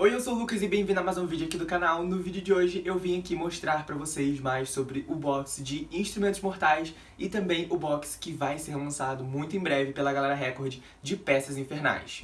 Oi, eu sou o Lucas e bem-vindo a mais um vídeo aqui do canal. No vídeo de hoje eu vim aqui mostrar pra vocês mais sobre o box de Instrumentos Mortais e também o box que vai ser lançado muito em breve pela Galera Record de Peças Infernais.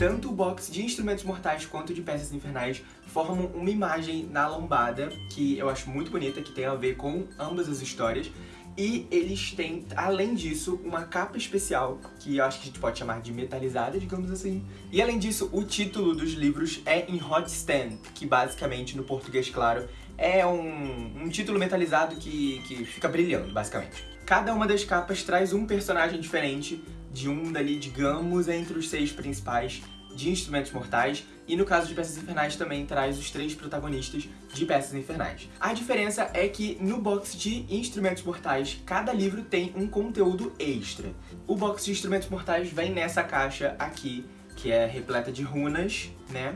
Tanto o box de Instrumentos Mortais quanto de Peças Infernais formam uma imagem na lombada que eu acho muito bonita, que tem a ver com ambas as histórias. E eles têm, além disso, uma capa especial, que eu acho que a gente pode chamar de metalizada, digamos assim. E além disso, o título dos livros é em Hot Stand, que basicamente, no português claro, é um, um título metalizado que, que fica brilhando, basicamente. Cada uma das capas traz um personagem diferente, de um dali, digamos, entre os seis principais de Instrumentos Mortais, e no caso de Peças Infernais também traz os três protagonistas de Peças Infernais. A diferença é que no box de Instrumentos Mortais, cada livro tem um conteúdo extra. O box de Instrumentos Mortais vem nessa caixa aqui, que é repleta de runas, né?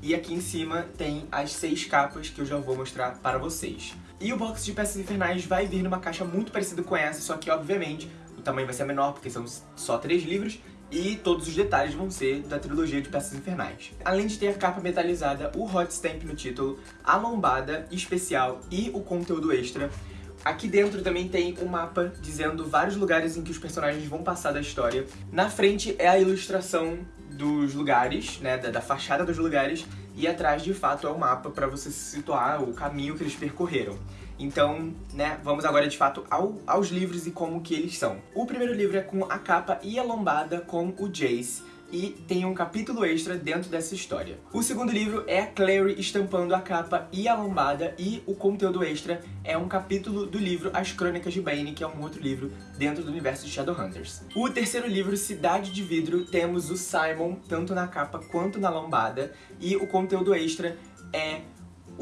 E aqui em cima tem as seis capas que eu já vou mostrar para vocês. E o box de Peças Infernais vai vir numa caixa muito parecida com essa, só que obviamente o tamanho vai ser menor, porque são só três livros, e todos os detalhes vão ser da trilogia de Peças Infernais. Além de ter a capa metalizada, o hot stamp no título, a lombada especial e o conteúdo extra, Aqui dentro também tem um mapa dizendo vários lugares em que os personagens vão passar da história. Na frente é a ilustração dos lugares, né, da, da fachada dos lugares, e atrás, de fato, é o mapa para você se situar, o caminho que eles percorreram. Então, né, vamos agora de fato ao, aos livros e como que eles são. O primeiro livro é com a capa e a lombada com o Jace, e tem um capítulo extra dentro dessa história. O segundo livro é a Clary estampando a capa e a lombada e o conteúdo extra é um capítulo do livro As Crônicas de Bane, que é um outro livro dentro do universo de Shadowhunters. O terceiro livro, Cidade de Vidro, temos o Simon tanto na capa quanto na lombada e o conteúdo extra é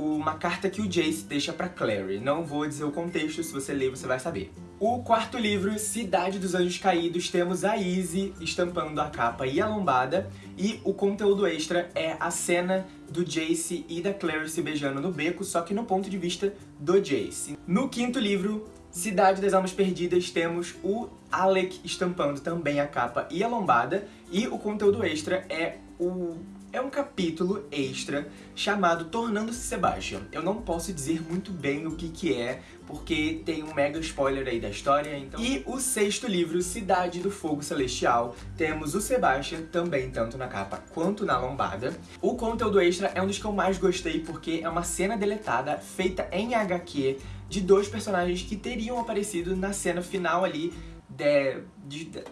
uma carta que o Jace deixa pra Clary. Não vou dizer o contexto, se você ler você vai saber. O quarto livro, Cidade dos Anjos Caídos, temos a Izzy estampando a capa e a lombada, e o conteúdo extra é a cena do Jace e da Clary se beijando no beco, só que no ponto de vista do Jace. No quinto livro, Cidade das Almas Perdidas, temos o Alec estampando também a capa e a lombada, e o conteúdo extra é o é um capítulo extra chamado Tornando-se Sebastian. Eu não posso dizer muito bem o que que é, porque tem um mega spoiler aí da história, então... E o sexto livro, Cidade do Fogo Celestial, temos o Sebastian, também tanto na capa quanto na lombada. O conteúdo extra é um dos que eu mais gostei, porque é uma cena deletada, feita em HQ, de dois personagens que teriam aparecido na cena final ali de, de, de,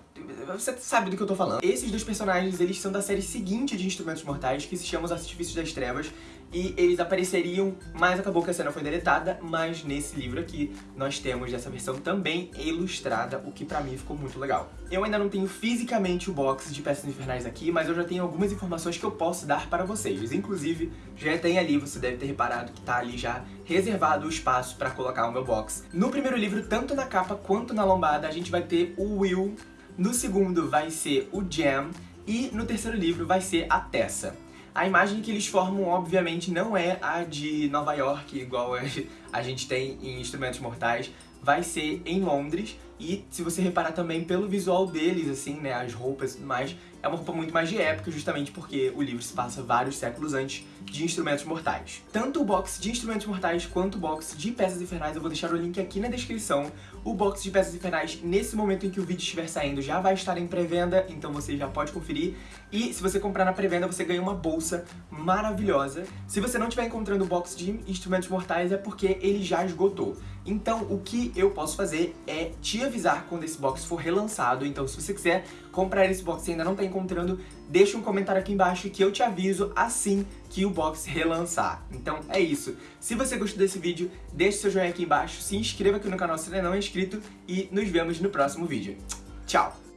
você sabe do que eu tô falando. Esses dois personagens, eles são da série seguinte de Instrumentos Mortais, que se chama Os Artifícios das Trevas, e eles apareceriam, mas acabou que a cena foi deletada, mas nesse livro aqui nós temos essa versão também ilustrada, o que pra mim ficou muito legal. Eu ainda não tenho fisicamente o box de peças infernais aqui, mas eu já tenho algumas informações que eu posso dar para vocês. Inclusive, já tem ali, você deve ter reparado que tá ali já reservado o espaço para colocar o meu box. No primeiro livro, tanto na capa quanto na lombada, a gente vai ter o Will, no segundo vai ser o Jam, e no terceiro livro vai ser a Tessa. A imagem que eles formam, obviamente, não é a de Nova York, igual a gente tem em Instrumentos Mortais, vai ser em Londres, e se você reparar também pelo visual deles, assim, né, as roupas e tudo mais, é uma roupa muito mais de época, justamente porque o livro se passa vários séculos antes de Instrumentos Mortais. Tanto o box de Instrumentos Mortais quanto o box de Peças Infernais, eu vou deixar o link aqui na descrição. O box de Peças Infernais, nesse momento em que o vídeo estiver saindo, já vai estar em pré-venda, então você já pode conferir. E se você comprar na pré-venda, você ganha uma bolsa maravilhosa. Se você não estiver encontrando o box de Instrumentos Mortais, é porque ele já esgotou. Então, o que eu posso fazer é te avisar quando esse box for relançado. Então, se você quiser comprar esse box e ainda não está encontrando, deixa um comentário aqui embaixo que eu te aviso assim que o box relançar. Então, é isso. Se você gostou desse vídeo, deixe seu joinha aqui embaixo, se inscreva aqui no canal se ainda não é inscrito e nos vemos no próximo vídeo. Tchau!